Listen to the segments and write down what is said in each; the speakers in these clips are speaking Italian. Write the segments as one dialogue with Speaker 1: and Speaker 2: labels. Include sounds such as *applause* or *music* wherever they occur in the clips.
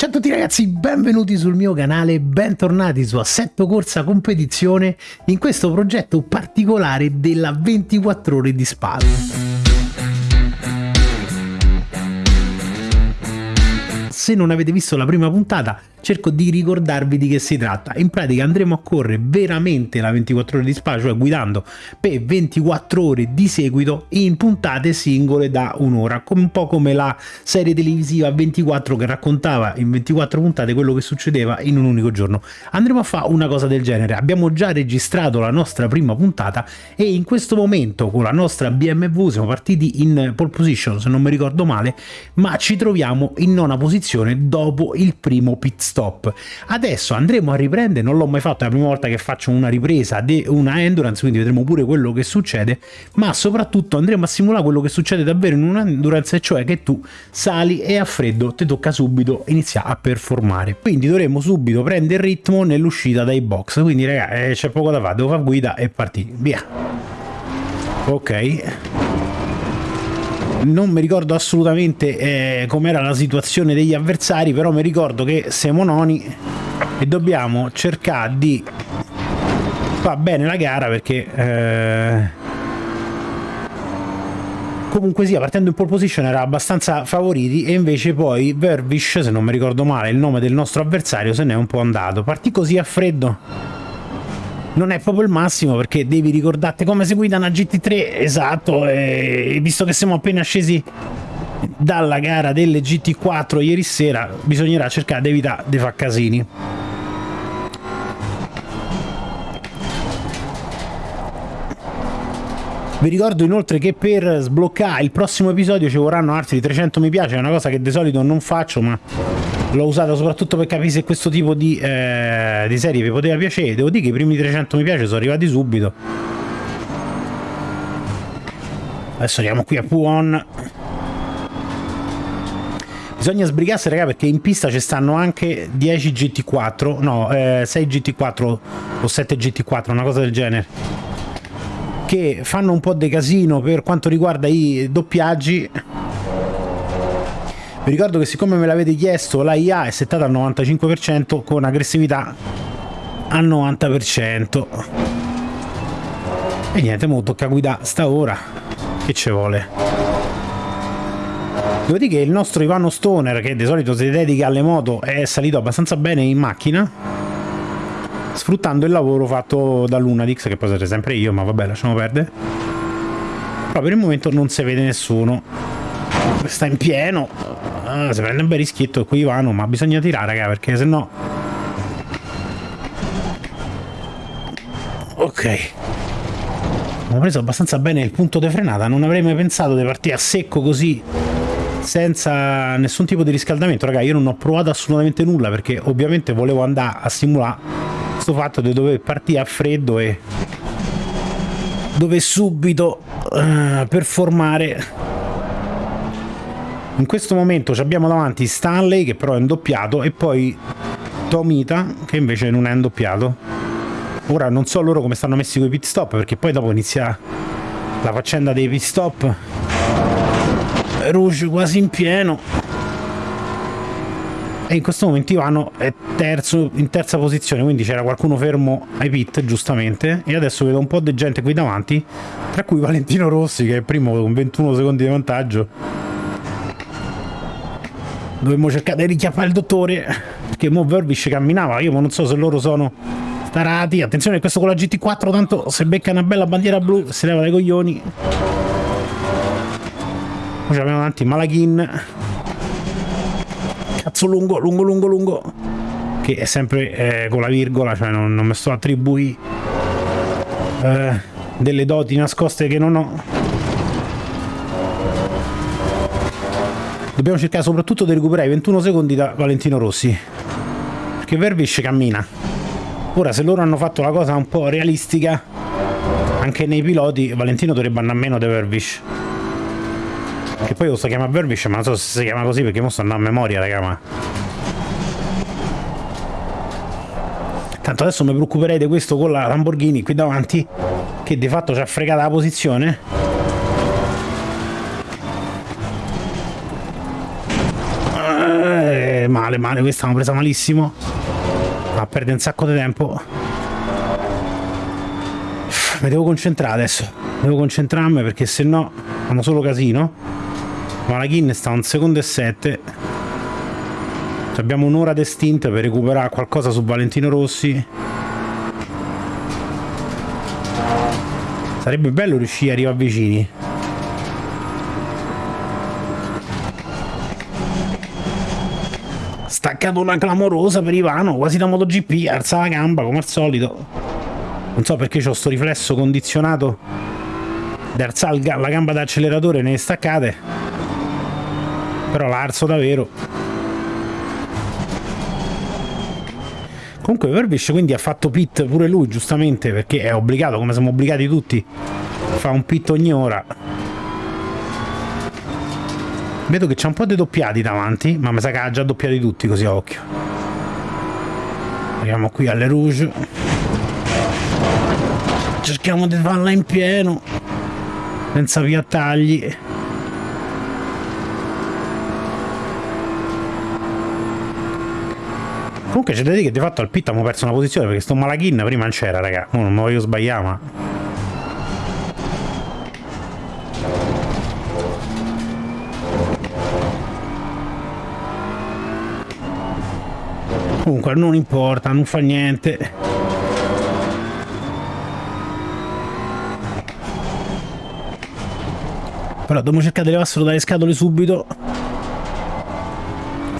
Speaker 1: Ciao a tutti ragazzi, benvenuti sul mio canale, bentornati su Assetto Corsa Competizione in questo progetto particolare della 24 ore di Spada. Se non avete visto la prima puntata cerco di ricordarvi di che si tratta. In pratica andremo a correre veramente la 24 ore di spa, cioè guidando per 24 ore di seguito in puntate singole da un'ora, un po' come la serie televisiva 24 che raccontava in 24 puntate quello che succedeva in un unico giorno. Andremo a fare una cosa del genere. Abbiamo già registrato la nostra prima puntata e in questo momento con la nostra BMW siamo partiti in pole position, se non mi ricordo male, ma ci troviamo in nona posizione dopo il primo pit stop. Adesso andremo a riprendere, non l'ho mai fatto, è la prima volta che faccio una ripresa di una endurance, quindi vedremo pure quello che succede, ma soprattutto andremo a simulare quello che succede davvero in un'endurance, cioè che tu sali e a freddo ti tocca subito iniziare a performare. Quindi dovremo subito prendere il ritmo nell'uscita dai box, quindi ragazzi eh, c'è poco da fare, devo fare guida e partire, via. Ok non mi ricordo assolutamente eh, com'era la situazione degli avversari, però mi ricordo che siamo noni e dobbiamo cercare di fare bene la gara perché eh, comunque sia partendo in pole position era abbastanza favoriti e invece poi Vervish, se non mi ricordo male il nome del nostro avversario, se n'è un po' andato. Partì così a freddo non è proprio il massimo perché devi ricordarti come si guida una GT3 esatto e visto che siamo appena scesi dalla gara delle GT4 ieri sera bisognerà cercare di evitare di fare casini. Vi ricordo inoltre che per sbloccare il prossimo episodio ci vorranno altri 300 mi piace, è una cosa che di solito non faccio, ma l'ho usata soprattutto per capire se questo tipo di, eh, di serie vi poteva piacere. Devo dire che i primi 300 mi piace sono arrivati subito. Adesso andiamo qui a Puon. Bisogna sbrigarsi, raga, perché in pista ci stanno anche 10 GT4, no, eh, 6 GT4 o 7 GT4, una cosa del genere, che fanno un po' di casino per quanto riguarda i doppiaggi vi ricordo che siccome me l'avete chiesto la IA è settata al 95% con aggressività al 90%. E niente, mo tocca guidare sta ora. Che ci vuole? Che il nostro Ivano Stoner, che di solito si dedica alle moto, è salito abbastanza bene in macchina, sfruttando il lavoro fatto da Lunadix, che poi sarete sempre io, ma vabbè, lasciamo perdere. Però per il momento non si vede nessuno. Sta in pieno. Ah, si prende un bel rischietto qui Ivano, ma bisogna tirare, raga, perché se no... Ok. Ho preso abbastanza bene il punto di frenata, non avrei mai pensato di partire a secco così senza nessun tipo di riscaldamento, raga, io non ho provato assolutamente nulla perché ovviamente volevo andare a simulare questo fatto di dover partire a freddo e dove subito uh, performare in questo momento abbiamo davanti Stanley che però è indoppiato e poi Tomita che invece non è indoppiato. Ora non so loro come stanno messi con i pit stop perché poi dopo inizia la faccenda dei pit stop. Rouge quasi in pieno. E in questo momento Ivano è terzo, in terza posizione quindi c'era qualcuno fermo ai pit giustamente. E adesso vedo un po' di gente qui davanti tra cui Valentino Rossi che è primo con 21 secondi di vantaggio Dovremmo cercare di richiappare il dottore. Perché mo Vervish camminava. Io non so se loro sono tarati. Attenzione, questo con la GT4. Tanto se becca una bella bandiera blu, si leva dai coglioni. Poi abbiamo davanti Malaghin. Cazzo lungo, lungo, lungo, lungo. Che è sempre eh, con la virgola, cioè non, non mi sto attribuì eh, delle doti nascoste che non ho. Dobbiamo cercare soprattutto di recuperare i 21 secondi da Valentino Rossi. Perché Vervish cammina. Ora, se loro hanno fatto la cosa un po' realistica, anche nei piloti, Valentino dovrebbe andare a meno di Vervish. Che poi lo si chiama Vervish, ma non so se si chiama così perché mo sto andando a memoria, raga, ma... Tanto adesso mi preoccuperei di questo con la Lamborghini qui davanti, che di fatto ci ha fregato la posizione male, male, questa l'hanno presa malissimo. Ma perde un sacco di tempo. Mi devo concentrare adesso. Devo concentrarmi perché se no fanno solo casino. Malaghin sta a un secondo e sette. Abbiamo un'ora di per recuperare qualcosa su Valentino Rossi. Sarebbe bello riuscire a arrivare vicini. Una clamorosa per Ivano, quasi da MotoGP, alza la gamba come al solito. Non so perché ho sto riflesso condizionato di alzare la gamba d'acceleratore nelle staccate. Però la alzo davvero. Comunque Verbish quindi ha fatto pit pure lui, giustamente, perché è obbligato, come siamo obbligati tutti, fa un pit ogni ora. Vedo che c'è un po' di doppiati davanti, ma mi sa che ha già doppiati tutti, così a occhio. Arriviamo qui alle Rouge. Cerchiamo di farla in pieno, senza via tagli. Comunque c'è da dire che di fatto al pit abbiamo perso una posizione perché sto Malaghin prima non c'era, raga. Oh, non mi voglio sbagliare, ma... Comunque non importa, non fa niente. Però dobbiamo cercare di levarselo dalle scatole subito.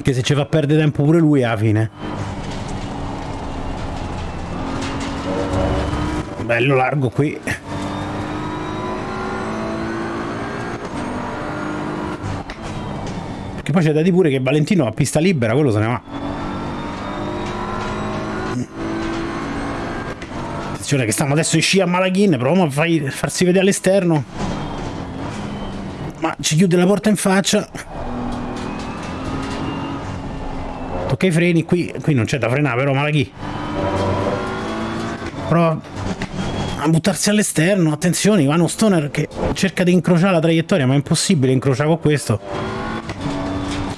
Speaker 1: Che se ci fa perdere tempo pure lui alla fine. bello largo qui perché poi c'è da dire pure che Valentino a pista libera quello se ne va attenzione che stanno adesso in scia a Malaghin proviamo a fai, farsi vedere all'esterno ma ci chiude la porta in faccia tocca i freni qui qui non c'è da frenare però Malaghi prova a buttarsi all'esterno. Attenzione, Ivano Stoner che cerca di incrociare la traiettoria, ma è impossibile incrociare con questo.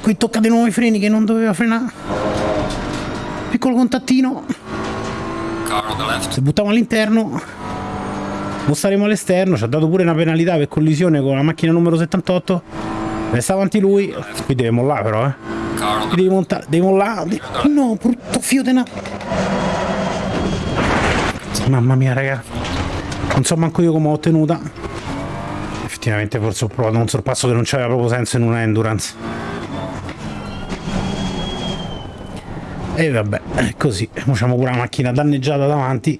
Speaker 1: Qui tocca di nuovo i freni che non doveva frenare. Piccolo contattino. Se buttiamo all'interno, non staremo all'esterno. Ci ha dato pure una penalità per collisione con la macchina numero 78. Resta avanti lui. Qui deve mollare però, eh. Qui devi montare, devi mollare. No, brutto fio di una... Mamma mia, ragazzi. Non so manco io come ho ottenuta. Effettivamente forse ho provato un sorpasso che non c'aveva proprio senso in una endurance. E vabbè, è così. Facciamo pure la macchina danneggiata davanti.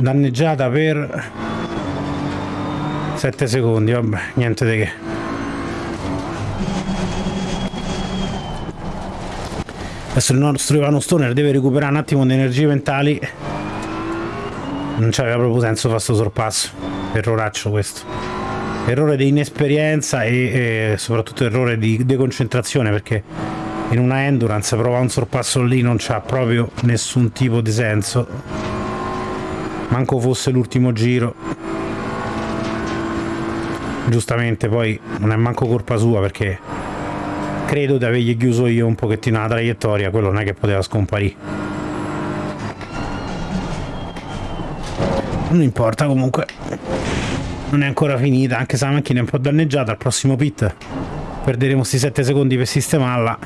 Speaker 1: Danneggiata per 7 secondi, vabbè, niente di che. Adesso il nostro Ivano Stoner deve recuperare un attimo di energie mentali. Non c'aveva proprio senso fare questo sorpasso. Erroraccio questo. Errore di inesperienza e, e soprattutto errore di deconcentrazione perché in una endurance provare un sorpasso lì non c'ha proprio nessun tipo di senso. Manco fosse l'ultimo giro. Giustamente poi non è manco colpa sua perché credo di avergli chiuso io un pochettino la traiettoria, quello non è che poteva scomparire. Non importa comunque, non è ancora finita, anche se la macchina è un po' danneggiata, al prossimo pit perderemo questi 7 secondi per sistemarla.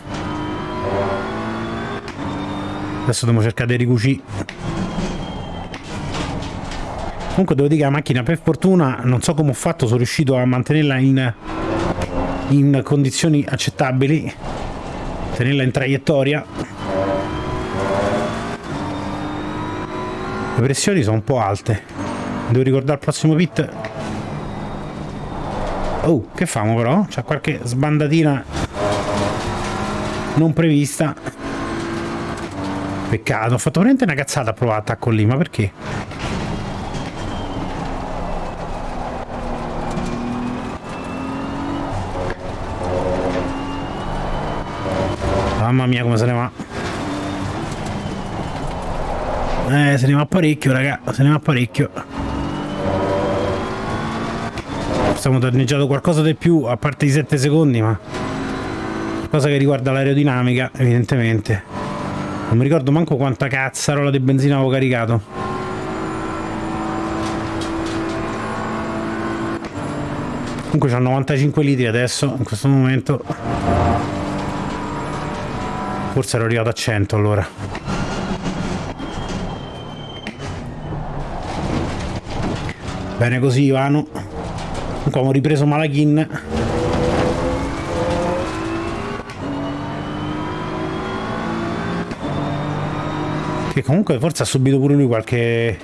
Speaker 1: Adesso dobbiamo cercare di ricucire. Comunque devo dire che la macchina per fortuna, non so come ho fatto, sono riuscito a mantenerla in in condizioni accettabili tenerla in traiettoria le pressioni sono un po' alte devo ricordare il prossimo pit oh che famo però? c'è qualche sbandatina non prevista peccato ho fatto veramente una cazzata a provare attacco lì ma perché? Mamma mia come se ne va. Eh, se ne va parecchio, raga. Se ne va parecchio. Forse danneggiato qualcosa di più, a parte i 7 secondi, ma... Cosa che riguarda l'aerodinamica, evidentemente. Non mi ricordo manco quanta cazzarola di benzina avevo caricato. Comunque c'ha 95 litri adesso, in questo momento. Forse ero arrivato a 100 allora. Bene così Ivano. Comunque abbiamo ripreso Malaghin. Che comunque forse ha subito pure lui qualche...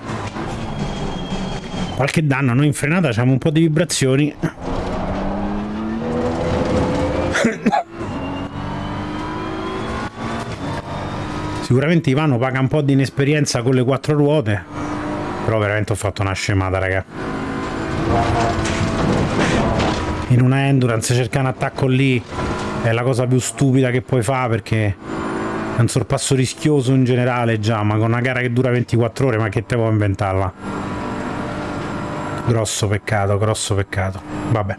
Speaker 1: Qualche danno. Noi in frenata abbiamo un po' di vibrazioni. Sicuramente Ivano paga un po' di inesperienza con le quattro ruote, però veramente ho fatto una scemata, raga. In una endurance cercare un attacco lì è la cosa più stupida che puoi fare perché è un sorpasso rischioso in generale già, ma con una gara che dura 24 ore, ma che te può inventarla? Grosso peccato, grosso peccato. Vabbè.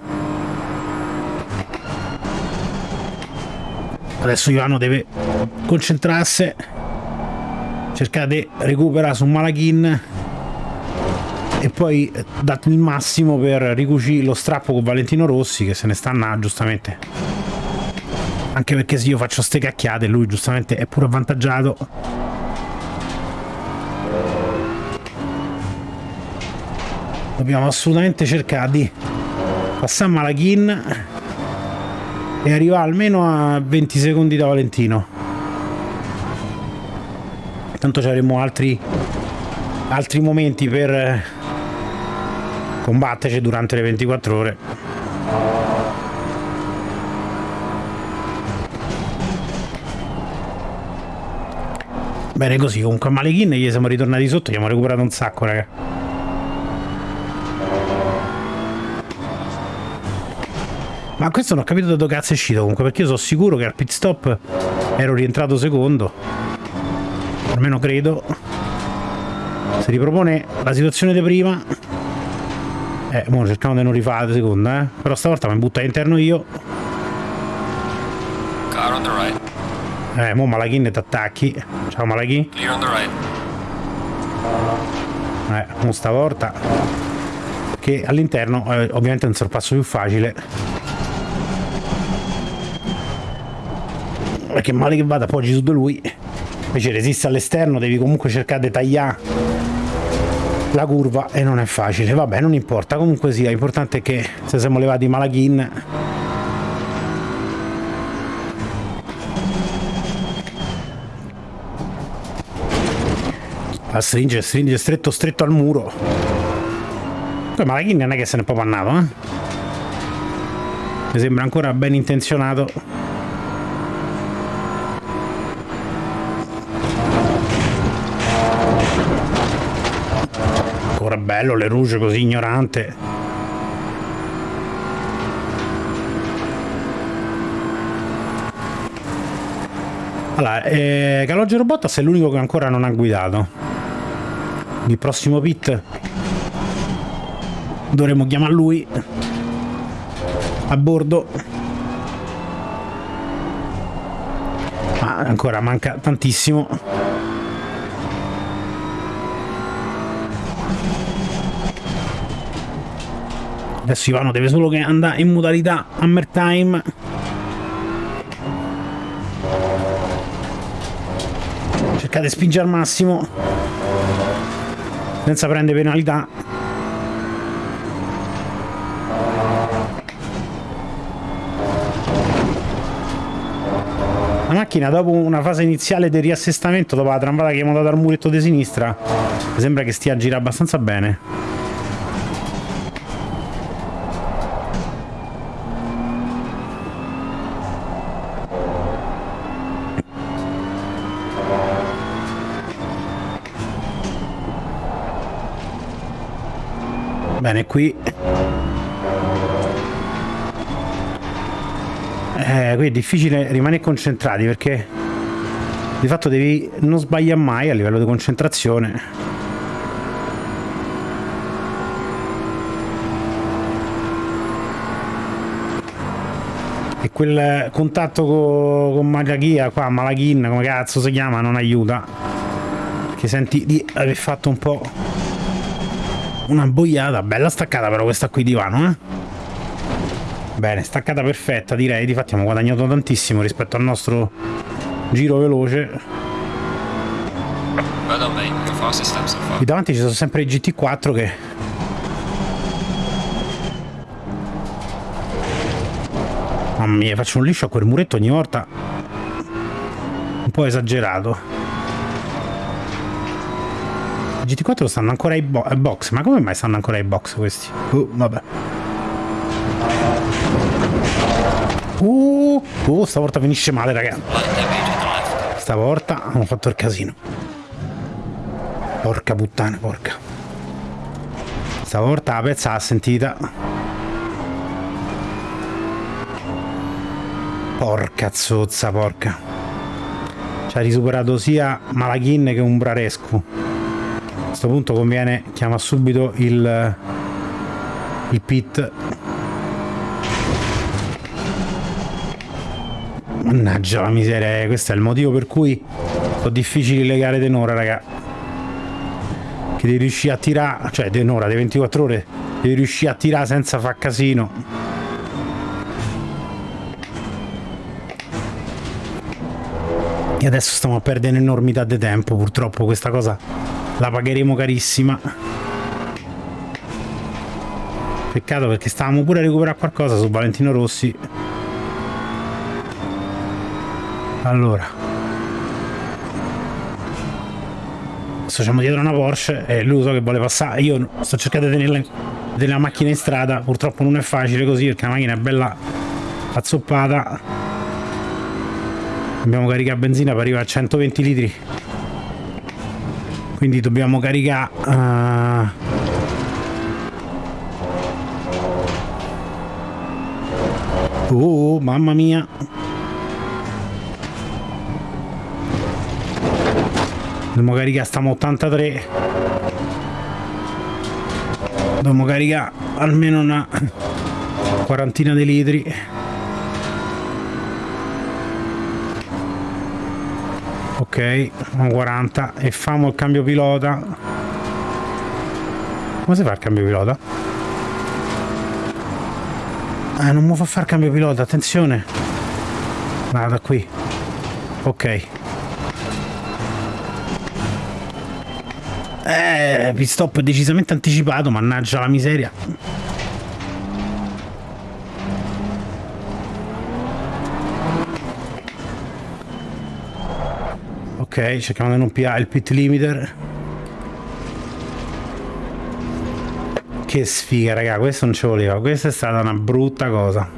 Speaker 1: Adesso Ivano deve concentrarsi cercare di recuperare su Malaghin e poi date il massimo per ricucire lo strappo con Valentino Rossi che se ne sta a giustamente. Anche perché se io faccio ste cacchiate lui giustamente è pure avvantaggiato. Dobbiamo assolutamente cercare di passare Malaghin e arrivare almeno a 20 secondi da Valentino. Tanto ci avremo altri altri momenti per eh, combatterci durante le 24 ore. Bene così comunque a Malechin gli siamo ritornati sotto gli abbiamo recuperato un sacco raga. Ma questo non ho capito da dove cazzo è uscito comunque perché io sono sicuro che al pit stop ero rientrato secondo. Almeno credo. Si ripropone la situazione di prima eh, mo cerchiamo di non rifare la seconda eh. però stavolta mi butta all'interno io
Speaker 2: Car on the right.
Speaker 1: eh, mo Malaghin ti attacchi ciao Malaghin
Speaker 2: Clear on the right.
Speaker 1: eh, mo stavolta che all'interno eh, ovviamente è un sorpasso più facile perché male che vada appoggi su di lui invece resiste all'esterno devi comunque cercare di tagliare la curva e non è facile. Vabbè non importa. Comunque sia l'importante è che se siamo levati Malaghin a stringe stringe stretto stretto al muro. Poi Malaghin non è che se ne è proprio andato eh? mi sembra ancora ben intenzionato bello le rouge così ignorante. Allora eh, Calogero Bottas è l'unico che ancora non ha guidato. Il prossimo pit dovremmo chiamare lui. A bordo. Ma ancora manca tantissimo Adesso Ivano deve solo che andare in modalità Hammer Time. Cercate di spingere al massimo. Senza prendere penalità. La macchina dopo una fase iniziale di riassestamento dopo la tramvata che abbiamo dato al muretto di sinistra sembra che stia a girare abbastanza bene Bene, qui... Eh, qui è difficile rimanere concentrati perché di fatto devi non sbagliare mai a livello di concentrazione. quel contatto con, con Malachia qua, Malachin, come cazzo si chiama, non aiuta. Perché senti di aver fatto un po' una boiata, bella staccata però questa qui divano, eh. Bene, staccata perfetta direi, difatti abbiamo guadagnato tantissimo rispetto al nostro giro veloce. Qui davanti ci sono sempre i GT4 che... Mamma mia, faccio un liscio a quel muretto ogni volta. Un po' esagerato. I GT4 stanno ancora ai, bo ai box, ma come mai stanno ancora ai box questi? Uh, vabbè. Uh, uh, stavolta finisce male, ragazzi. Stavolta hanno fatto il casino. Porca puttana, porca. Stavolta la pezza l'ha sentita. Porca zozza, porca. Ci ha risuperato sia Malaghin che un Brarescu. A questo punto conviene chiama subito il, il pit. Mannaggia la miseria, questo è il motivo per cui sono difficili le gare tenore, raga che devi riuscire a tirare, cioè di un'ora, di 24 ore, devi riuscire a tirare senza far casino. E adesso stiamo a perdere un'enormità di tempo, purtroppo questa cosa la pagheremo carissima. Peccato perché stavamo pure a recuperare qualcosa su Valentino Rossi. Allora, siamo dietro una Porsche e lui so che vuole passare. Io sto cercando di tenere, tenere la macchina in strada. Purtroppo non è facile così perché la macchina è bella azzoppata. Dobbiamo caricare benzina per arrivare a 120 litri quindi dobbiamo caricare uh... oh mamma mia. Dobbiamo caricare stiamo 83 dobbiamo caricare almeno una quarantina di litri ok 40 e famo il cambio pilota come si fa il cambio pilota? ah non mi fa fare il cambio pilota attenzione vada qui ok Eh, pit stop decisamente anticipato, mannaggia la miseria. Ok, cerchiamo di non piare il pit limiter. Che sfiga, raga, questo non ci voleva. Questa è stata una brutta cosa.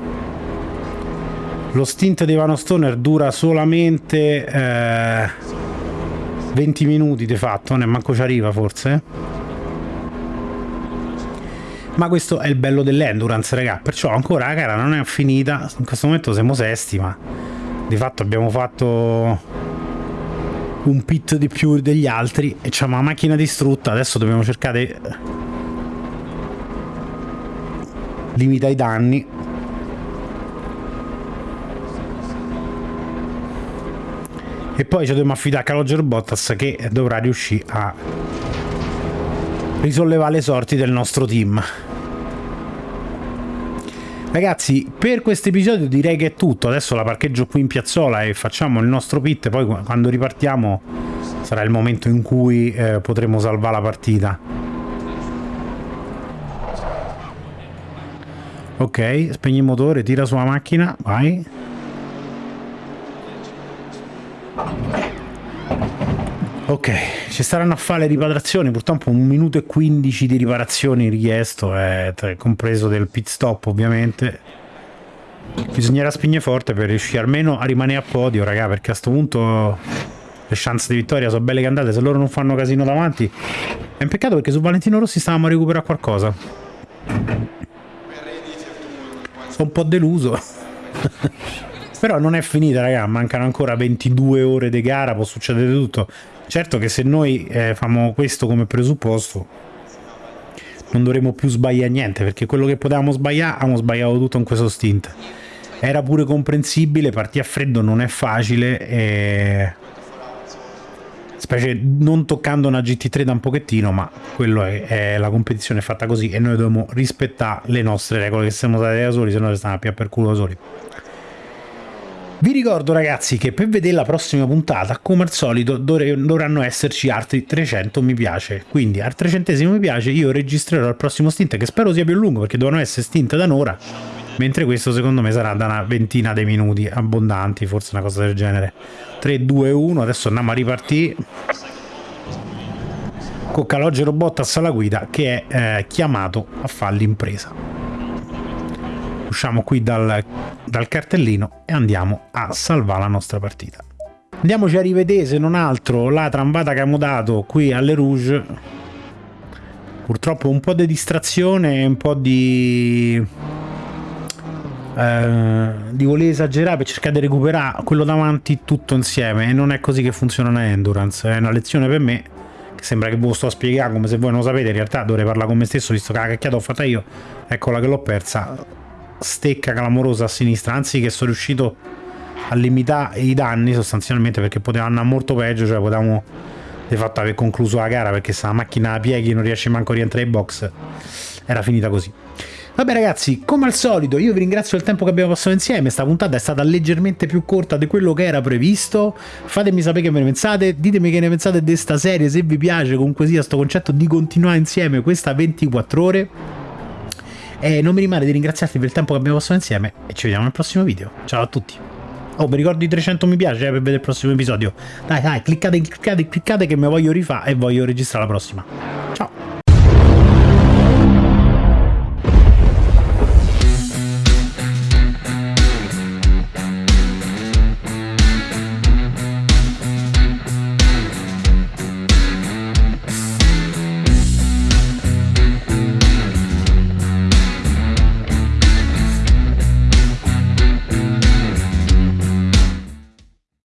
Speaker 1: Lo stint di Vano Stoner dura solamente... Eh 20 minuti di fatto, ne manco ci arriva forse. Ma questo è il bello dell'endurance, raga. Perciò ancora la gara non è finita. In questo momento siamo sesti, ma di fatto abbiamo fatto un pit di più degli altri e c'è una macchina distrutta. Adesso dobbiamo cercare limita i danni e poi ci dobbiamo affidare a Calogero Bottas che dovrà riuscire a risollevare le sorti del nostro team ragazzi per questo episodio direi che è tutto. Adesso la parcheggio qui in piazzola e facciamo il nostro pit. Poi quando ripartiamo sarà il momento in cui eh, potremo salvare la partita. Ok spegni il motore tira sulla macchina vai Ok, ci saranno a fare le riparazioni, purtroppo un minuto e 15 di riparazioni richiesto, è compreso del pit stop ovviamente. Bisognerà spingere forte per riuscire almeno a rimanere a podio, raga, perché a questo punto le chance di vittoria sono belle cantate, se loro non fanno casino davanti. È un peccato perché su Valentino Rossi stavamo a recuperare qualcosa. Sono un po' deluso. *laughs* Però non è finita, raga, mancano ancora 22 ore di gara, può succedere tutto. Certo che se noi eh, facciamo questo come presupposto, non dovremo più sbagliare niente, perché quello che potevamo sbagliare, abbiamo sbagliato tutto in questo stint. era pure comprensibile, partire a freddo non è facile e... specie non toccando una GT3 da un pochettino, ma quello è, è la competizione è fatta così e noi dobbiamo rispettare le nostre regole che siamo stati da soli, se no restiamo più per culo da soli. Vi ricordo ragazzi che per vedere la prossima puntata, come al solito, dovranno esserci altri 300 mi piace. Quindi al 300 mi piace io registrerò il prossimo stint, che spero sia più lungo perché devono essere stint da un'ora, mentre questo secondo me sarà da una ventina di minuti abbondanti, forse una cosa del genere. 3, 2, 1, adesso andiamo a ripartire con Calogero Bottas alla guida che è eh, chiamato a fare l'impresa usciamo qui dal, dal cartellino e andiamo a salvare la nostra partita. Andiamoci a rivedere se non altro la trambata che abbiamo dato qui alle Rouge. Purtroppo un po' di distrazione e un po' di... Eh, di voler esagerare per cercare di recuperare quello davanti tutto insieme e non è così che funziona una endurance, è una lezione per me che sembra che ve lo sto a spiegare come se voi non lo sapete, in realtà dovrei parlare con me stesso visto che la cacchiata ho fatta io, eccola che l'ho persa stecca clamorosa a sinistra, anzi che sono riuscito a limitare i danni sostanzialmente perché poteva andare molto peggio, cioè potevamo di fatto aver concluso la gara perché se la macchina a pieghi non riesce manco a rientrare in box, era finita così. Vabbè ragazzi, come al solito io vi ringrazio del tempo che abbiamo passato insieme, questa puntata è stata leggermente più corta di quello che era previsto, fatemi sapere che ve ne pensate, ditemi che ne pensate di questa serie, se vi piace comunque sia sto concetto di continuare insieme questa 24 ore, e non mi rimane di ringraziarti per il tempo che abbiamo passato insieme e ci vediamo nel prossimo video. Ciao a tutti. Oh, vi ricordo i 300 mi piace eh, per vedere il prossimo episodio. Dai, dai, cliccate, cliccate, cliccate che mi voglio rifare e voglio registrare la prossima.